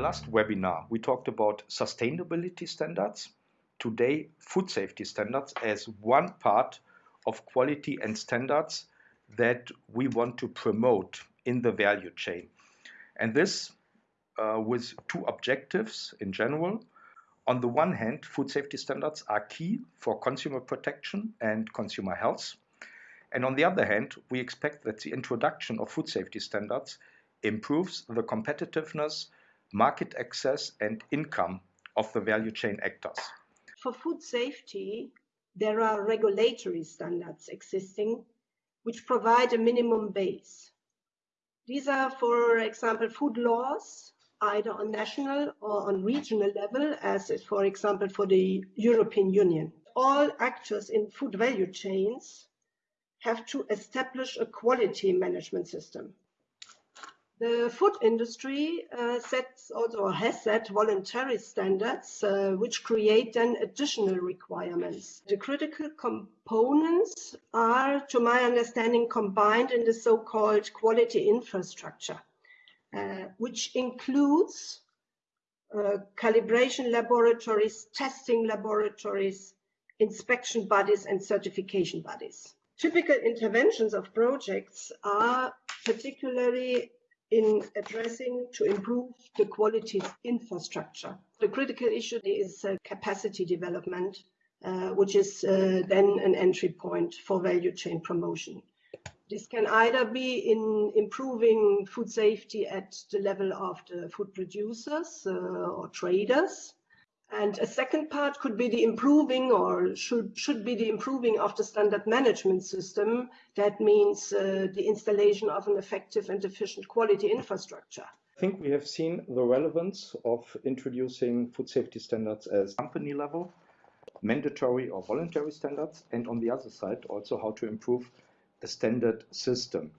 the last webinar, we talked about sustainability standards. Today, food safety standards as one part of quality and standards that we want to promote in the value chain. And this uh, with two objectives in general. On the one hand, food safety standards are key for consumer protection and consumer health. And on the other hand, we expect that the introduction of food safety standards improves the competitiveness, market access, and income of the value chain actors. For food safety, there are regulatory standards existing which provide a minimum base. These are, for example, food laws, either on national or on regional level, as is, for example, for the European Union. All actors in food value chains have to establish a quality management system. The food industry uh, sets also has set voluntary standards uh, which create then additional requirements. The critical components are, to my understanding, combined in the so-called quality infrastructure, uh, which includes uh, calibration laboratories, testing laboratories, inspection bodies, and certification bodies. Typical interventions of projects are particularly in addressing to improve the quality infrastructure. The critical issue is uh, capacity development, uh, which is uh, then an entry point for value chain promotion. This can either be in improving food safety at the level of the food producers uh, or traders, and a second part could be the improving or should, should be the improving of the standard management system. That means uh, the installation of an effective and efficient quality infrastructure. I think we have seen the relevance of introducing food safety standards as company level, mandatory or voluntary standards, and on the other side, also how to improve a standard system.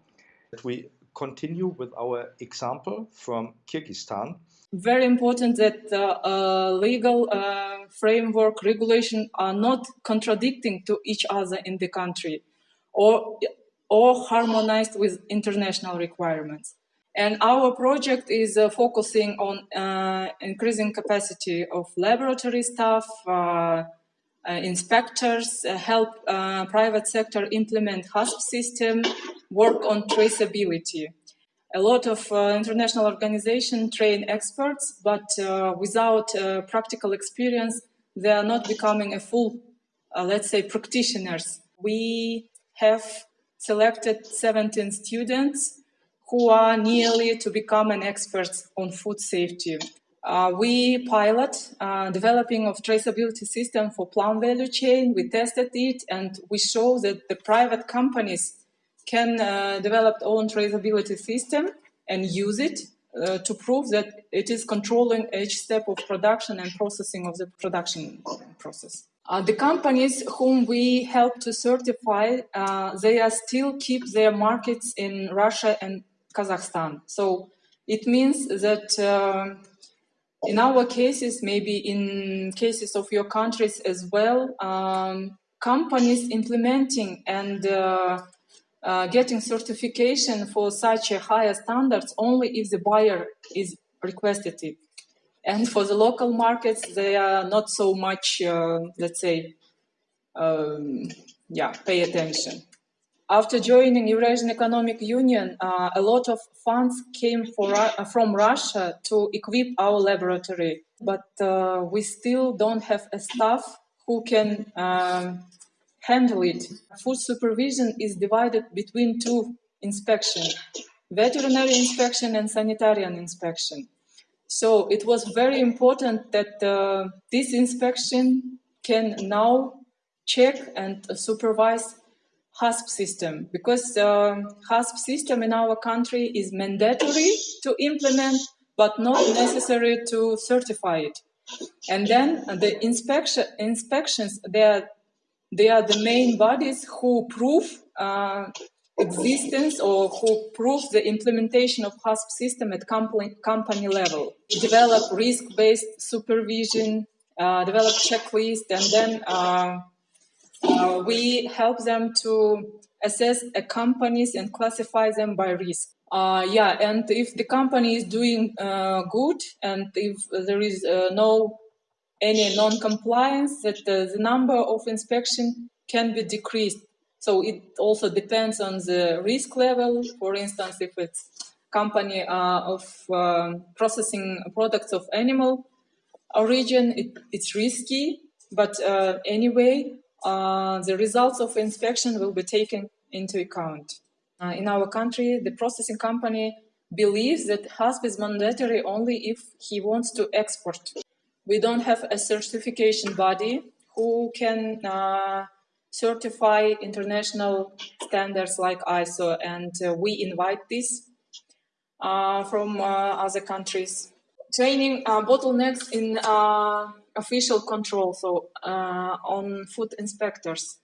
We continue with our example from Kyrgyzstan very important that the uh, legal uh, framework regulation are not contradicting to each other in the country or, or harmonized with international requirements. And our project is uh, focusing on uh, increasing capacity of laboratory staff, uh, uh, inspectors, help private sector implement HACCP system, work on traceability a lot of uh, international organizations train experts, but uh, without uh, practical experience, they are not becoming a full, uh, let's say, practitioners. We have selected 17 students who are nearly to become an expert on food safety. Uh, we pilot uh, developing of traceability system for plant value chain. We tested it and we show that the private companies can uh, develop own traceability system and use it uh, to prove that it is controlling each step of production and processing of the production process. Uh, the companies whom we help to certify, uh, they are still keep their markets in Russia and Kazakhstan. So it means that uh, in our cases, maybe in cases of your countries as well, um, companies implementing and uh, getting certification for such a higher standards only if the buyer is requested it. And for the local markets, they are not so much, uh, let's say, um, yeah, pay attention. After joining Eurasian Economic Union, uh, a lot of funds came for, uh, from Russia to equip our laboratory, but uh, we still don't have a staff who can um, handle it. Food supervision is divided between two inspections, veterinary inspection and sanitarian inspection. So it was very important that uh, this inspection can now check and supervise HACCP system because uh, HACCP system in our country is mandatory to implement but not necessary to certify it. And then the inspection inspections they are they are the main bodies who prove uh, existence or who prove the implementation of HACCP system at company, company level. Develop risk-based supervision, uh, develop checklist, and then uh, uh, we help them to assess a companies and classify them by risk. Uh, yeah, and if the company is doing uh, good and if there is uh, no any non-compliance, that the number of inspection can be decreased. So it also depends on the risk level. For instance, if it's company uh, of um, processing products of animal origin, it, it's risky. But uh, anyway, uh, the results of inspection will be taken into account. Uh, in our country, the processing company believes that HACCP is mandatory only if he wants to export. We don't have a certification body who can uh, certify international standards like ISO, and uh, we invite this uh, from uh, other countries. Training uh, bottlenecks in official control, so on food inspectors.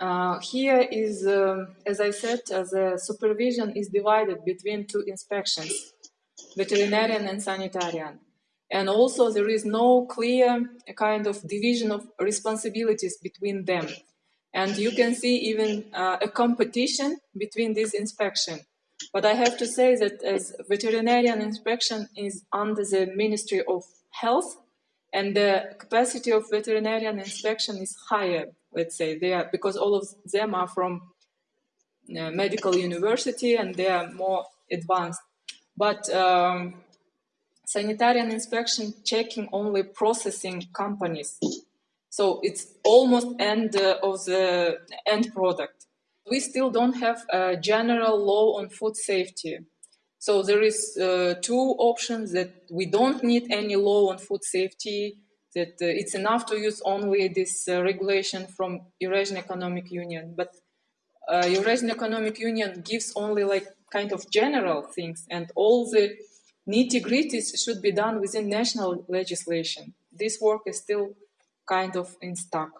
Uh, here is, uh, as I said, uh, the supervision is divided between two inspections, veterinarian and sanitarian. And also there is no clear kind of division of responsibilities between them. And you can see even uh, a competition between this inspection. But I have to say that as veterinarian inspection is under the Ministry of Health, and the capacity of veterinarian inspection is higher let's say they are because all of them are from uh, medical university and they are more advanced but um, sanitarian inspection checking only processing companies. So it's almost end uh, of the end product. We still don't have a general law on food safety. So there is uh, two options that we don't need any law on food safety that uh, it's enough to use only this uh, regulation from Eurasian Economic Union. But uh, Eurasian Economic Union gives only like kind of general things and all the nitty gritties should be done within national legislation. This work is still kind of in stuck.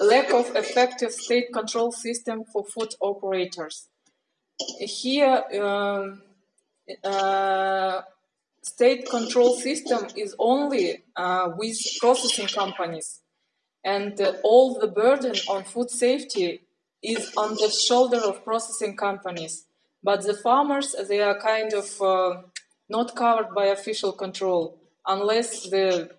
Lack of effective state control system for food operators. Here, um, uh, state control system is only uh, with processing companies and uh, all the burden on food safety is on the shoulder of processing companies but the farmers they are kind of uh, not covered by official control unless the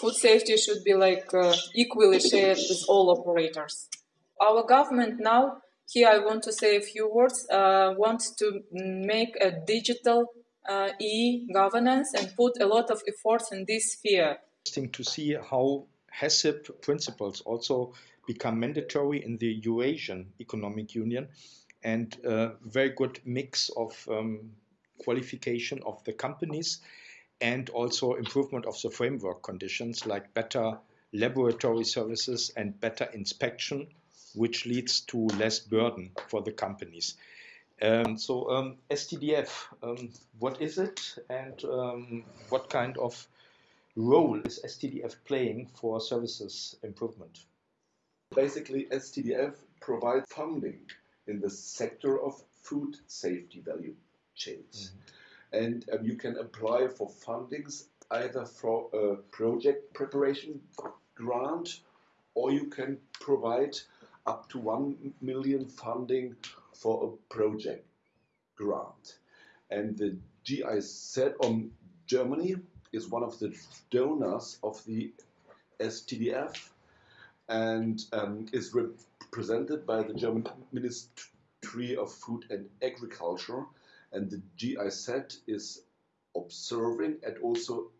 food safety should be like uh, equally shared with all operators our government now here i want to say a few words uh, wants to make a digital uh, e-governance and put a lot of efforts in this sphere. Interesting to see how HACCP principles also become mandatory in the Eurasian Economic Union and a very good mix of um, qualification of the companies and also improvement of the framework conditions like better laboratory services and better inspection, which leads to less burden for the companies. Um, so um, STDF, um, what is it and um, what kind of role is STDF playing for services improvement? Basically, STDF provides funding in the sector of food safety value chains. Mm -hmm. And um, you can apply for fundings either for a project preparation grant or you can provide up to 1 million funding for a project grant. And the GIZ on Germany is one of the donors of the STDF and um, is represented by the German Ministry of Food and Agriculture. And the GIZ is observing and also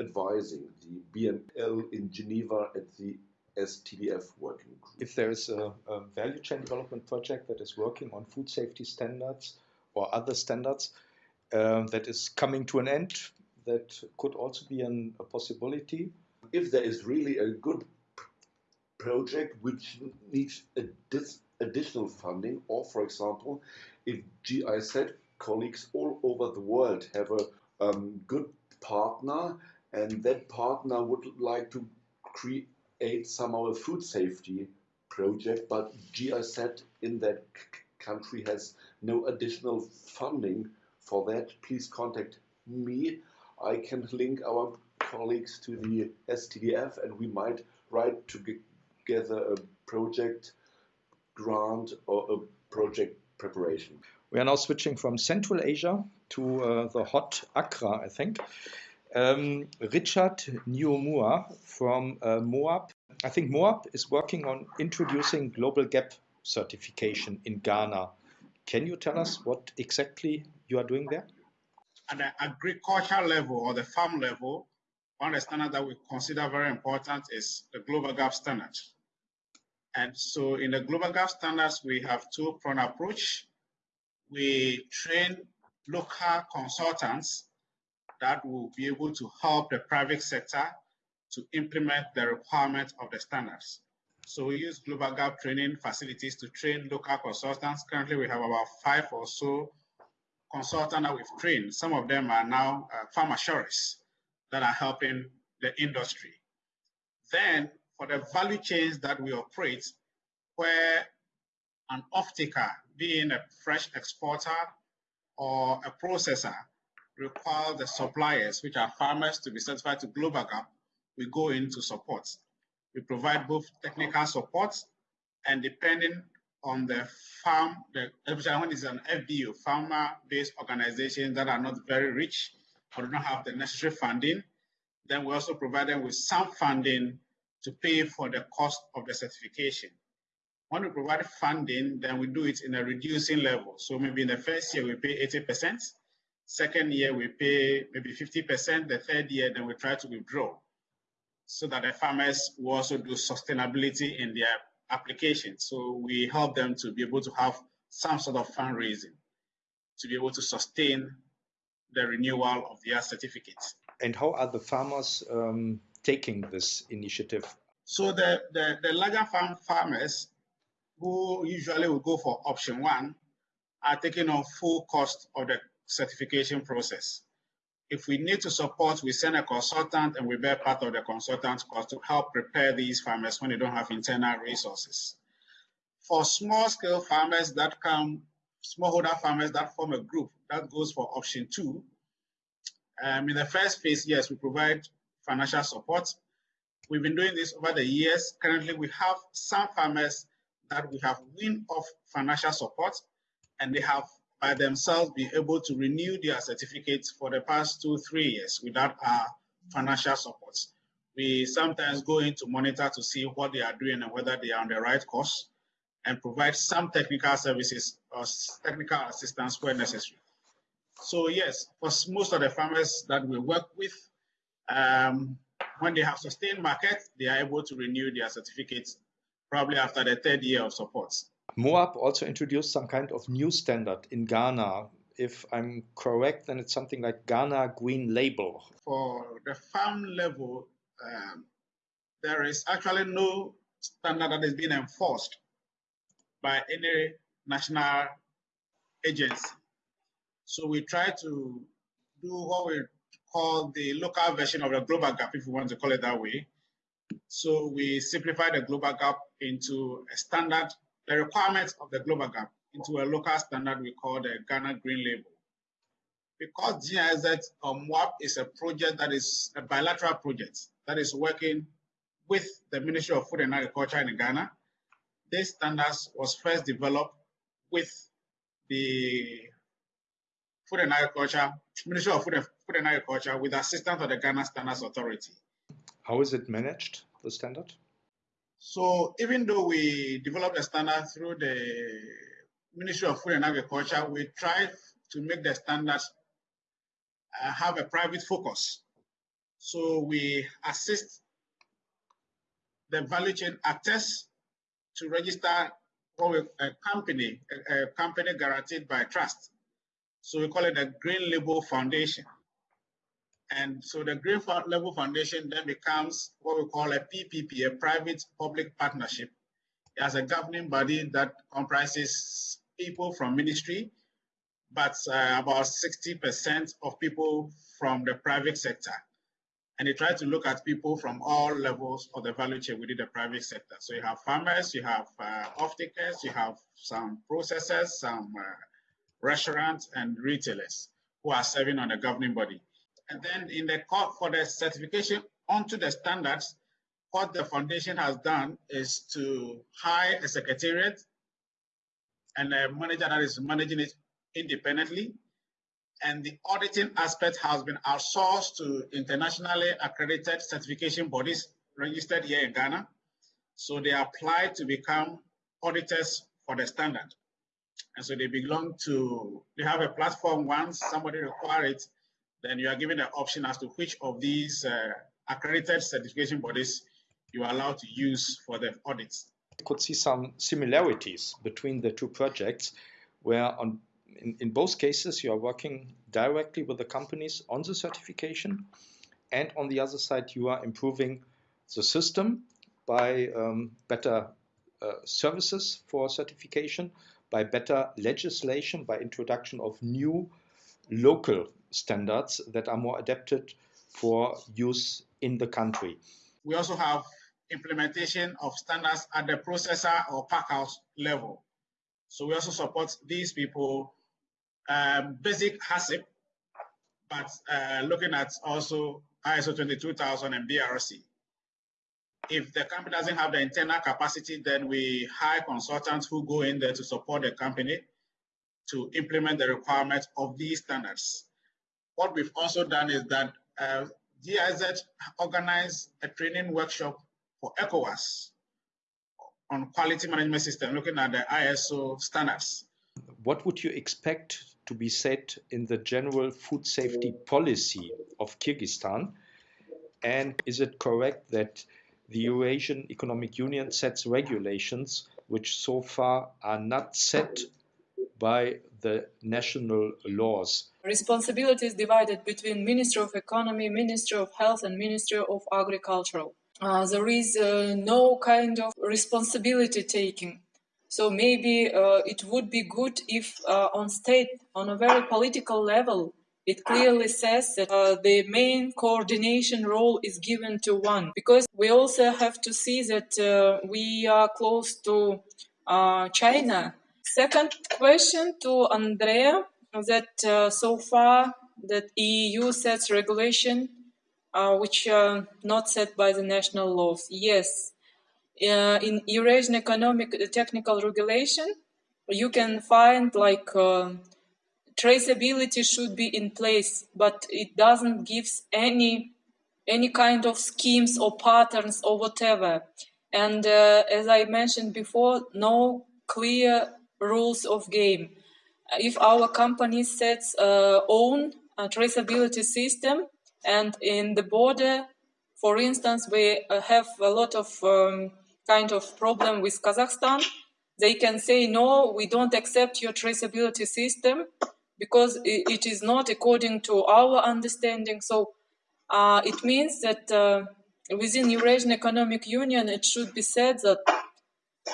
advising the BML in Geneva at the STDF working group. If there is a, a, value chain development project that is working on food safety standards or other standards uh, that is coming to an end, that could also be an, a possibility. If there is really a good project which needs additional funding, or for example, if GIZ colleagues all over the world have a um, good partner and that partner would like to create somehow a food safety project, but GIZ in that country has no additional funding for that, please contact me. I can link our colleagues to the STDF and we might write together a project grant or a project preparation. We are now switching from Central Asia to uh, the hot Accra, I think. Um, Richard Nyomua from uh, MOAP. I think MOAP is working on introducing global gap certification in Ghana. Can you tell us what exactly you are doing there? At the agricultural level or the farm level, one of the standards that we consider very important is the global gap standard. And so in the global gap standards, we have two-pronged approach we train local consultants that will be able to help the private sector to implement the requirements of the standards. So we use Global Gap training facilities to train local consultants. Currently, we have about five or so consultants that we've trained. Some of them are now uh, assurers that are helping the industry. Then, for the value chains that we operate, where an off-taker being a fresh exporter or a processor require the suppliers, which are farmers, to be certified to Global Gap, we go into support. We provide both technical support and depending on the farm, the, especially when it's an FBO, farmer-based organizations that are not very rich or do not have the necessary funding, then we also provide them with some funding to pay for the cost of the certification. When we provide funding, then we do it in a reducing level. So maybe in the first year we pay 80%, second year we pay maybe 50%, the third year then we try to withdraw so that the farmers will also do sustainability in their application. So we help them to be able to have some sort of fundraising to be able to sustain the renewal of their certificates. And how are the farmers um, taking this initiative? So the, the, the larger farm farmers who usually will go for option one are taking on full cost of the certification process. If we need to support, we send a consultant and we bear part of the consultant's cost to help prepare these farmers when they don't have internal resources. For small scale farmers that come, smallholder farmers that form a group, that goes for option two. Um, in the first phase, yes, we provide financial support. We've been doing this over the years. Currently, we have some farmers that we have win of financial support and they have by themselves been able to renew their certificates for the past two, three years without our financial support. We sometimes go in to monitor to see what they are doing and whether they are on the right course and provide some technical services or technical assistance where necessary. So yes, for most of the farmers that we work with, um, when they have sustained market, they are able to renew their certificates probably after the third year of support. MOAP also introduced some kind of new standard in Ghana. If I'm correct, then it's something like Ghana Green Label. For the farm level, um, there is actually no standard that is being enforced by any national agency. So we try to do what we call the local version of the global gap, if we want to call it that way, so we simplified the global gap into a standard, the requirements of the global gap into a local standard we call the Ghana Green Label. Because GIZ um, WAP is a project that is a bilateral project that is working with the Ministry of Food and Agriculture in Ghana, this standards was first developed with the Food and Agriculture, Ministry of Food and, Food and Agriculture with assistance of the Ghana Standards Authority. How is it managed, the standard? So even though we developed a standard through the Ministry of Food and Agriculture, we try to make the standards uh, have a private focus. So we assist the value chain actors to register a company, a, a company guaranteed by trust. So we call it the Green Label Foundation. And so the Green Label Foundation then becomes what we call a PPP, a private public partnership. It has a governing body that comprises people from ministry, but uh, about 60% of people from the private sector. And they try to look at people from all levels of the value chain within the private sector. So you have farmers, you have uh, off-takers, you have some processors, some uh, restaurants and retailers who are serving on the governing body. And then in the court for the certification onto the standards, what the foundation has done is to hire a secretariat and a manager that is managing it independently. And the auditing aspect has been outsourced to internationally accredited certification bodies registered here in Ghana. So they apply to become auditors for the standard. And so they belong to, they have a platform once somebody requires it, then you are given the option as to which of these uh, accredited certification bodies you are allowed to use for the audits. I could see some similarities between the two projects where on in, in both cases you are working directly with the companies on the certification and on the other side you are improving the system by um, better uh, services for certification by better legislation by introduction of new local standards that are more adapted for use in the country. We also have implementation of standards at the processor or packhouse level. So we also support these people, um, basic HACCP, but uh, looking at also ISO 22000 and BRC. If the company doesn't have the internal capacity, then we hire consultants who go in there to support the company to implement the requirements of these standards. What we've also done is that uh, GIZ organized a training workshop for ECOWAS on quality management system, looking at the ISO standards. What would you expect to be said in the general food safety policy of Kyrgyzstan? And is it correct that the Eurasian Economic Union sets regulations which so far are not set by the national laws? Responsibility is divided between Ministry of Economy, Ministry of Health, and Ministry of Agriculture uh, there is uh, no kind of responsibility taking. So maybe uh, it would be good if uh, on state, on a very political level, it clearly says that uh, the main coordination role is given to one. Because we also have to see that uh, we are close to China. Second question to Andrea, that so far that EU sets regulation uh, which are not set by the national laws. Yes, uh, in Eurasian Economic Technical Regulation, you can find like uh, traceability should be in place, but it doesn't give any any kind of schemes or patterns or whatever. And uh, as I mentioned before, no clear rules of game. If our company sets uh, own traceability system, and in the border, for instance, we uh, have a lot of um, kind of problem with Kazakhstan. They can say, no, we don't accept your traceability system because it is not according to our understanding. So uh, it means that uh, within Eurasian Economic Union, it should be said that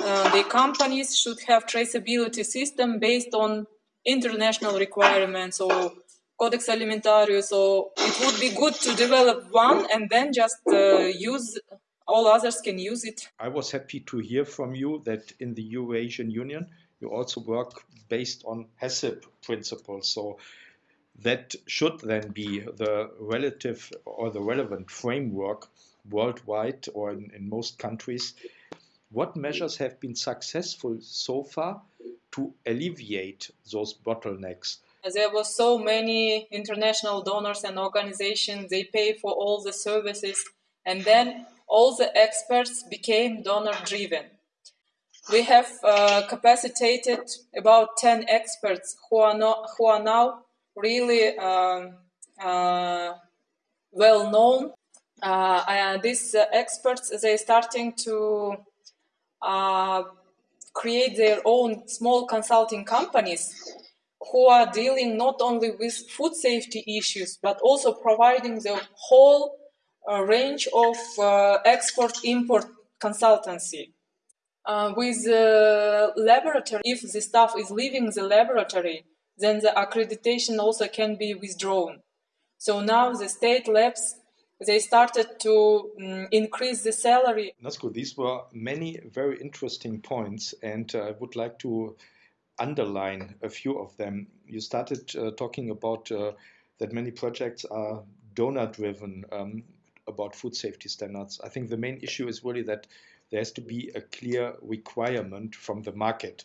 uh, the companies should have traceability system based on international requirements or Codex Alimentarius. So it would be good to develop one and then just uh, use all others can use it. I was happy to hear from you that in the Eurasian Union you also work based on HACCP principles. So that should then be the relative or the relevant framework worldwide or in, in most countries. What measures have been successful so far to alleviate those bottlenecks? there were so many international donors and organizations they pay for all the services and then all the experts became donor driven we have uh, capacitated about 10 experts who are, not, who are now really uh, uh, well known uh, these uh, experts they're starting to create their own small consulting companies who are dealing not only with food safety issues, but also providing the whole uh, range of uh, export-import consultancy. Uh, with the laboratory, if the staff is leaving the laboratory, then the accreditation also can be withdrawn. So now the state labs, they started to um, increase the salary. Good. These were many very interesting points, and I would like to underline a few of them. You started uh, talking about uh, that many projects are donor driven um, about food safety standards. I think the main issue is really that there has to be a clear requirement from the market.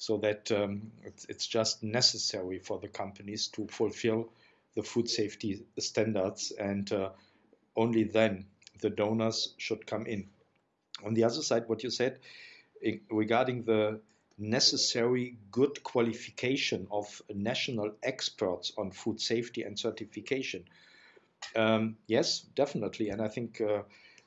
so that um, it's, it's, just necessary for the companies to fulfill the food safety standards, and uh, only then the donors should come in. On the other side, what you said regarding the necessary good qualification of national experts on food safety and certification. Um, yes, definitely. And I think, uh,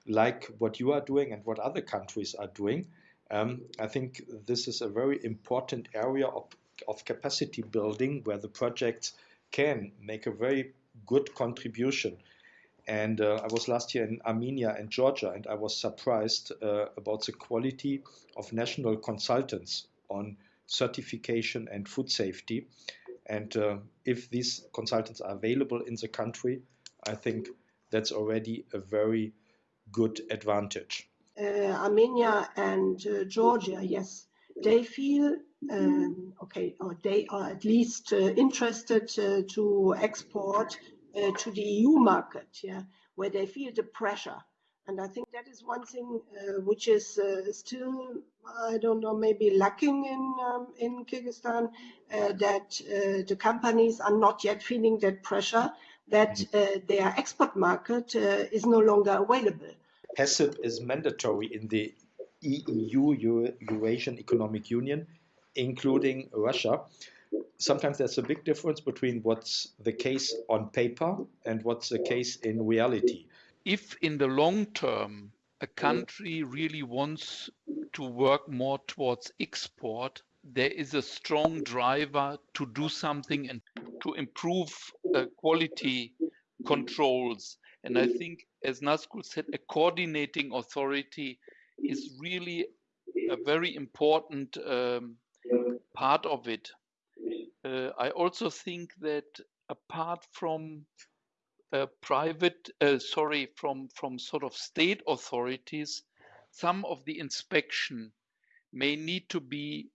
like what you are doing and what other countries are doing, um, I think this is a very important area of, of capacity building where the projects can make a very good contribution. And uh, I was last year in Armenia and Georgia, and I was surprised uh, about the quality of national consultants on certification and food safety. And uh, if these consultants are available in the country, I think that's already a very good advantage. Uh, Armenia and uh, Georgia, yes, they feel um, okay, or they are at least uh, interested to export uh, to the EU market, yeah, where they feel the pressure and I think that is one thing uh, which is uh, still, I don't know, maybe lacking in um, in Kyrgyzstan, uh, that uh, the companies are not yet feeling that pressure that mm-hmm. uh, their export market uh, is no longer available. HACCP is mandatory in the EU, Eurasian Economic Union, including Russia. Sometimes there's a big difference between what's the case on paper and what's the case in reality if in the long term a country really wants to work more towards export, there is a strong driver to do something and to improve uh, quality controls. And I think, as Nazgul said, a coordinating authority is really a very important um, part of it. Uh, I also think that apart from uh, private, uh, sorry, from, from sort of state authorities, some of the inspection may need to be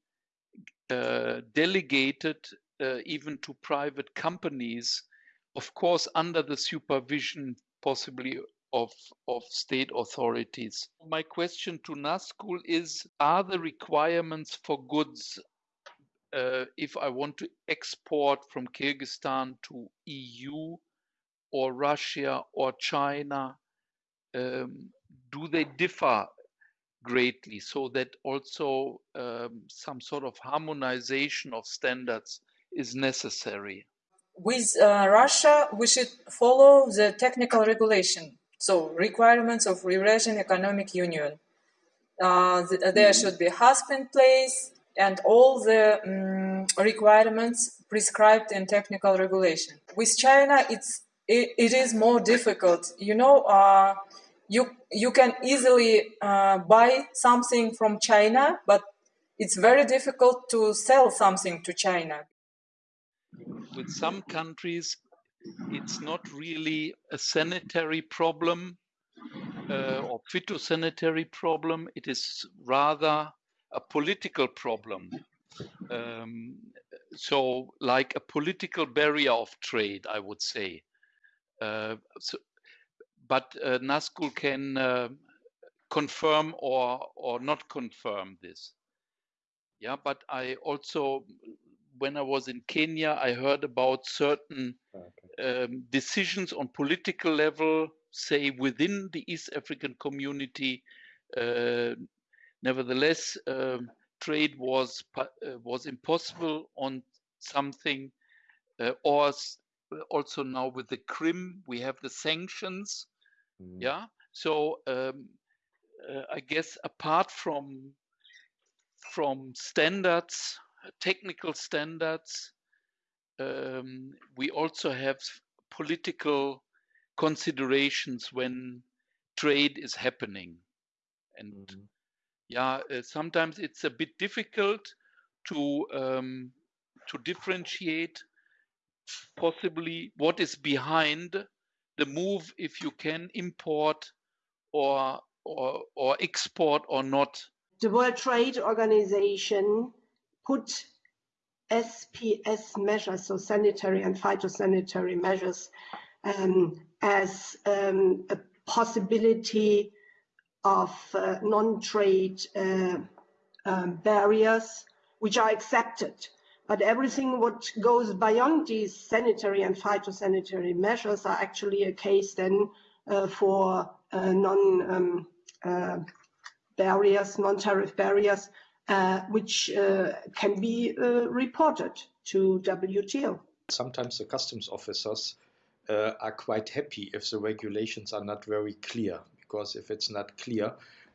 uh, delegated uh, even to private companies, of course, under the supervision possibly of, of state authorities. My question to Nazgul is, are the requirements for goods uh, if I want to export from Kyrgyzstan to EU or Russia or China, um, do they differ greatly so that also um, some sort of harmonization of standards is necessary? With uh, Russia, we should follow the technical regulation, so requirements of Eurasian Economic Union. Uh, th there should be in place and all the um, requirements prescribed in technical regulation. With China, it's it, it is more difficult. You know, uh, you you can easily uh, buy something from China, but it's very difficult to sell something to China. With some countries, it's not really a sanitary problem uh, or phytosanitary problem. It is rather a political problem. Um, so, like a political barrier of trade, I would say. Uh, so, but uh, Nazgul can uh, confirm or or not confirm this. Yeah, but I also, when I was in Kenya, I heard about certain okay. um, decisions on political level, say within the East African community. Uh, nevertheless, um, trade was uh, was impossible on something, uh, or also now with the Crimea, we have the sanctions. Mm. Yeah. So um, uh, I guess apart from from standards, technical standards, um, we also have political considerations when trade is happening, and mm. Yeah, uh, sometimes it's a bit difficult to um, to differentiate possibly what is behind the move if you can import or or, or export or not? The World Trade Organization put SPS measures, so sanitary and phytosanitary measures, um, as um, a possibility of uh, non-trade uh, um, barriers which are accepted. But everything what goes beyond these sanitary and phytosanitary measures are actually a case then uh, for non um, barriers, non-tariff barriers, uh, which uh, can be uh, reported to WTO. Sometimes the customs officers are quite happy if the regulations are not very clear, because if it's not clear,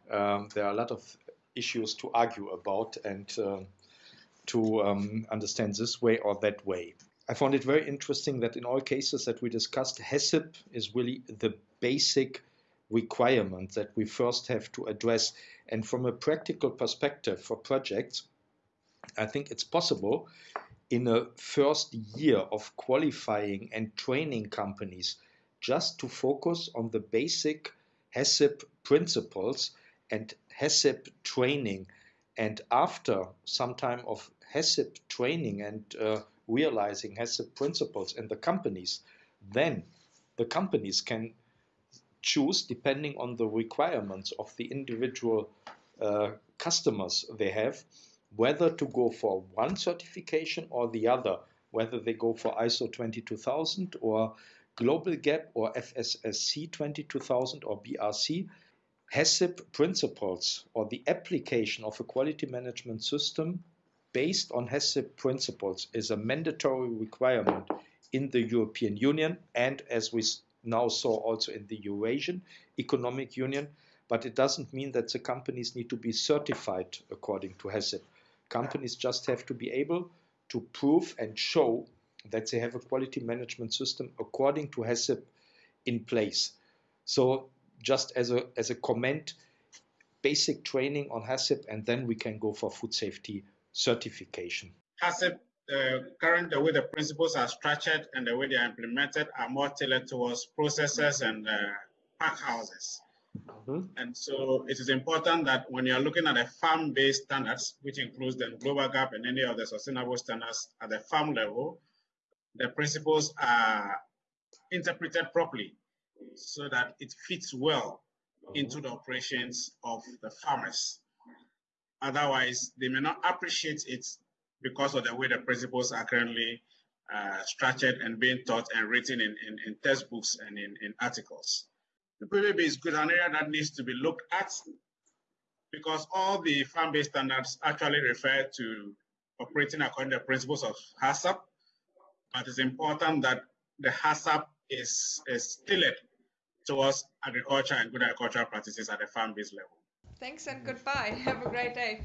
um, there are a lot of issues to argue about and to um, understand this way or that way. I found it very interesting that in all cases that we discussed, HACCP is really the basic requirement that we first have to address. And from a practical perspective for projects, I think it's possible in a first year of qualifying and training companies just to focus on the basic HACCP principles and HACCP training. And after some time of HACCP training and uh, realizing HACCP principles in the companies, then the companies can choose depending on the requirements of the individual uh, customers they have, whether to go for one certification or the other, whether they go for ISO 22000 or Global GAP or FSSC 22000 or BRC. HACCP principles or the application of a quality management system based on HACCP principles is a mandatory requirement in the European Union and as we now saw also in the Eurasian Economic Union, but it doesn't mean that the companies need to be certified according to HACCP. Companies just have to be able to prove and show that they have a quality management system according to HACCP in place. So just as a, as a comment, basic training on HACCP, and then we can go for food safety certification. HACCP, uh, current the way the principles are structured and the way they are implemented are more tailored towards processes and uh, pack houses. Mm-hmm. And so it is important that when you're looking at the farm-based standards, which includes the global gap and any of the sustainable standards at the farm level, the principles are interpreted properly so that it fits well into the operations of the farmers. Otherwise, they may not appreciate it because of the way the principles are currently uh, structured and being taught and written in, in, in textbooks and in, in articles. The PBB is good, an area that needs to be looked at because all the farm-based standards actually refer to operating according to the principles of HACCP, but it's important that the HACCP is, is tailored towards agriculture and good agricultural practices at the farm-based level. Thanks and goodbye. Have a great day.